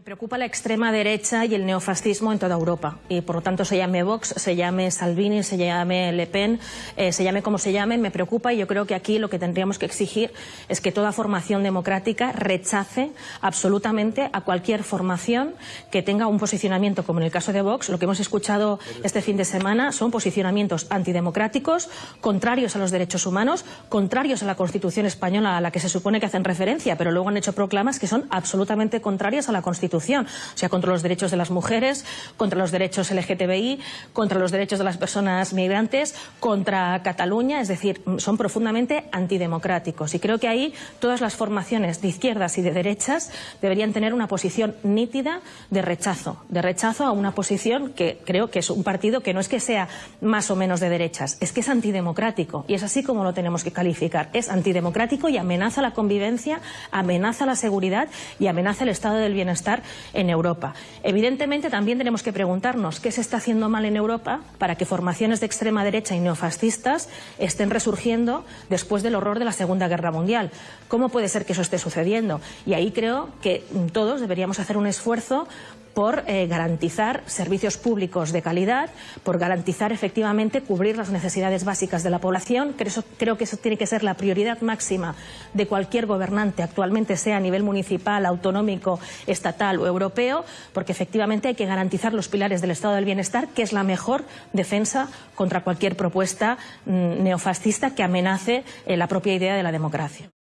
Me preocupa la extrema derecha y el neofascismo en toda Europa. Y por lo tanto se llame Vox, se llame Salvini, se llame Le Pen, eh, se llame como se llame, me preocupa y yo creo que aquí lo que tendríamos que exigir es que toda formación democrática rechace absolutamente a cualquier formación que tenga un posicionamiento, como en el caso de Vox, lo que hemos escuchado este fin de semana son posicionamientos antidemocráticos, contrarios a los derechos humanos, contrarios a la Constitución española a la que se supone que hacen referencia, pero luego han hecho proclamas que son absolutamente contrarias a la Constitución o sea, contra los derechos de las mujeres, contra los derechos LGTBI, contra los derechos de las personas migrantes, contra Cataluña, es decir, son profundamente antidemocráticos. Y creo que ahí todas las formaciones de izquierdas y de derechas deberían tener una posición nítida de rechazo, de rechazo a una posición que creo que es un partido que no es que sea más o menos de derechas, es que es antidemocrático y es así como lo tenemos que calificar. Es antidemocrático y amenaza la convivencia, amenaza la seguridad y amenaza el estado del bienestar en Europa. Evidentemente también tenemos que preguntarnos qué se está haciendo mal en Europa para que formaciones de extrema derecha y neofascistas estén resurgiendo después del horror de la Segunda Guerra Mundial. ¿Cómo puede ser que eso esté sucediendo? Y ahí creo que todos deberíamos hacer un esfuerzo por eh, garantizar servicios públicos de calidad, por garantizar efectivamente cubrir las necesidades básicas de la población. creo que eso tiene que ser la prioridad máxima de cualquier gobernante, actualmente sea a nivel municipal, autonómico, estatal o europeo, porque efectivamente hay que garantizar los pilares del estado del bienestar, que es la mejor defensa contra cualquier propuesta mm, neofascista que amenace eh, la propia idea de la democracia.